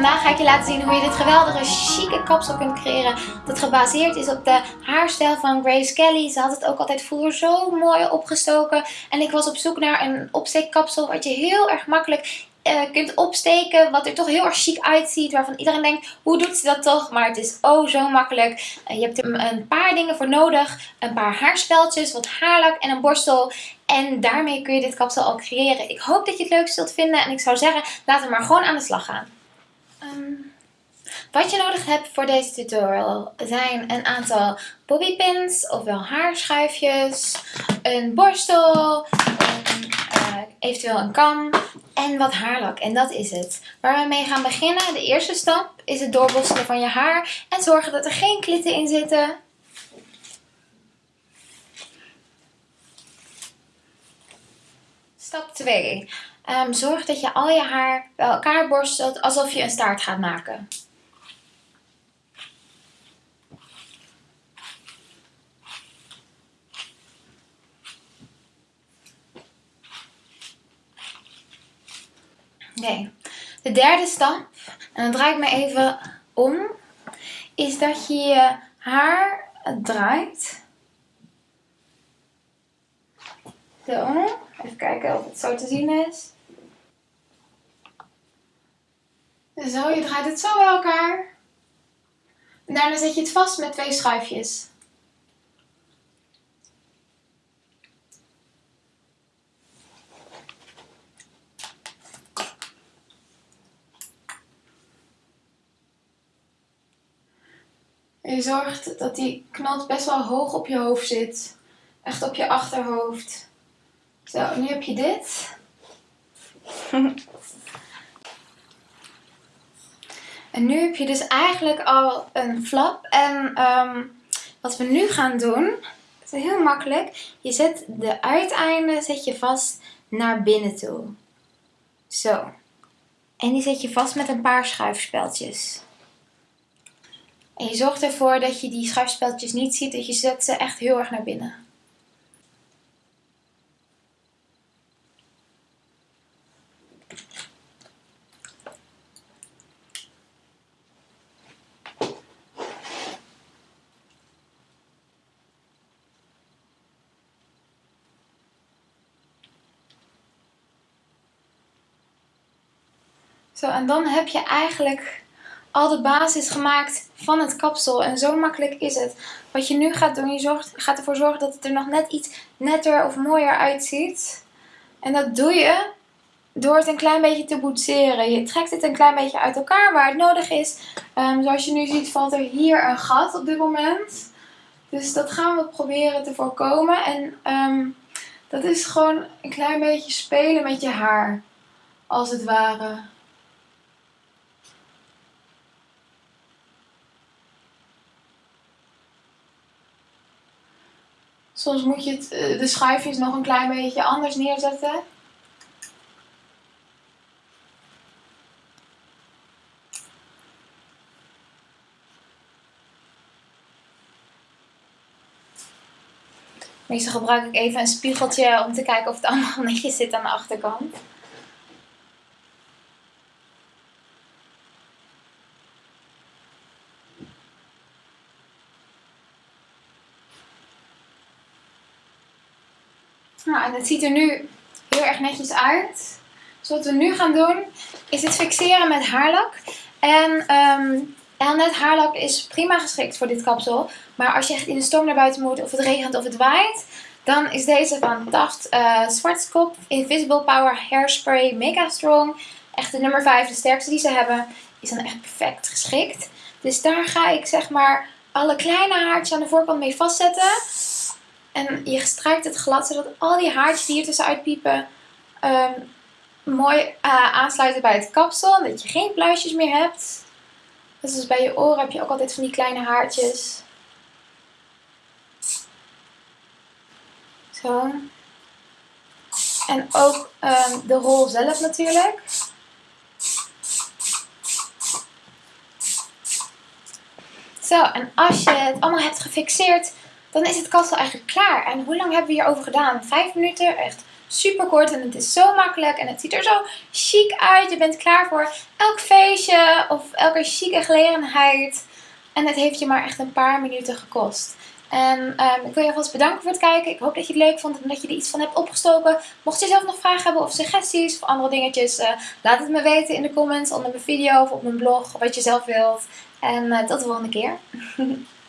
ga ik je laten zien hoe je dit geweldige chique kapsel kunt creëren. Dat gebaseerd is op de haarstijl van Grace Kelly. Ze had het ook altijd vroeger zo mooi opgestoken. En ik was op zoek naar een opsteekkapsel wat je heel erg makkelijk uh, kunt opsteken. Wat er toch heel erg chic uitziet. Waarvan iedereen denkt, hoe doet ze dat toch? Maar het is oh zo makkelijk. Uh, je hebt er een paar dingen voor nodig. Een paar haarspeltjes, wat haarlak en een borstel. En daarmee kun je dit kapsel al creëren. Ik hoop dat je het leuk zult vinden. En ik zou zeggen, laten we maar gewoon aan de slag gaan. Um, wat je nodig hebt voor deze tutorial zijn een aantal bobbypins, ofwel haarschuifjes, een borstel, uh, eventueel een kam en wat haarlak. En dat is het. Waar we mee gaan beginnen, de eerste stap, is het doorborstelen van je haar en zorgen dat er geen klitten in zitten. Stap 2. Um, zorg dat je al je haar bij elkaar borstelt alsof je een staart gaat maken. Oké, de derde stap, en dan draai ik me even om, is dat je je haar draait. Zo, even kijken of het zo te zien is. Zo, je draait het zo bij elkaar. En daarna zet je het vast met twee schuifjes. Je zorgt dat die knot best wel hoog op je hoofd zit. Echt op je achterhoofd. Zo, nu heb je dit. en nu heb je dus eigenlijk al een flap. En um, wat we nu gaan doen, is heel makkelijk. Je zet de uiteinden zet je vast naar binnen toe. Zo. En die zet je vast met een paar schuifspeltjes. En je zorgt ervoor dat je die schuifspeltjes niet ziet, dat je zet ze echt heel erg naar binnen. Zo, en dan heb je eigenlijk al de basis gemaakt van het kapsel. En zo makkelijk is het. Wat je nu gaat doen, je zorgt, gaat ervoor zorgen dat het er nog net iets netter of mooier uitziet. En dat doe je door het een klein beetje te boetseren. Je trekt het een klein beetje uit elkaar waar het nodig is. Um, zoals je nu ziet valt er hier een gat op dit moment. Dus dat gaan we proberen te voorkomen. En um, dat is gewoon een klein beetje spelen met je haar. Als het ware. Soms moet je het, eh, de schuifjes nog een klein beetje anders neerzetten. Meestal gebruik ik even een spiegeltje om te kijken of het allemaal netjes zit aan de achterkant. Nou, en het ziet er nu heel erg netjes uit. Dus wat we nu gaan doen, is het fixeren met haarlak. En um, haarlak is prima geschikt voor dit kapsel. Maar als je echt in de storm naar buiten moet, of het regent of het waait, dan is deze van Taft uh, Zwartkop Invisible Power Hairspray Mega Strong. Echt de nummer 5, de sterkste die ze hebben, is dan echt perfect geschikt. Dus daar ga ik zeg maar alle kleine haartjes aan de voorkant mee vastzetten. En je strijkt het glad zodat al die haartjes die hier tussenuit piepen um, mooi uh, aansluiten bij het kapsel. Dat je geen pluisjes meer hebt. Dus, bij je oren heb je ook altijd van die kleine haartjes. Zo. En ook um, de rol zelf natuurlijk. Zo, en als je het allemaal hebt gefixeerd, dan is het kapsel eigenlijk klaar. En hoe lang hebben we hierover gedaan? Vijf minuten? Echt super kort en het is zo makkelijk en het ziet er zo chic uit. Je bent klaar voor elk feestje of elke chique gelegenheid. En het heeft je maar echt een paar minuten gekost. En um, ik wil je alvast bedanken voor het kijken. Ik hoop dat je het leuk vond en dat je er iets van hebt opgestoken. Mocht je zelf nog vragen hebben of suggesties of andere dingetjes, uh, laat het me weten in de comments onder mijn video of op mijn blog, wat je zelf wilt. En uh, tot de volgende keer.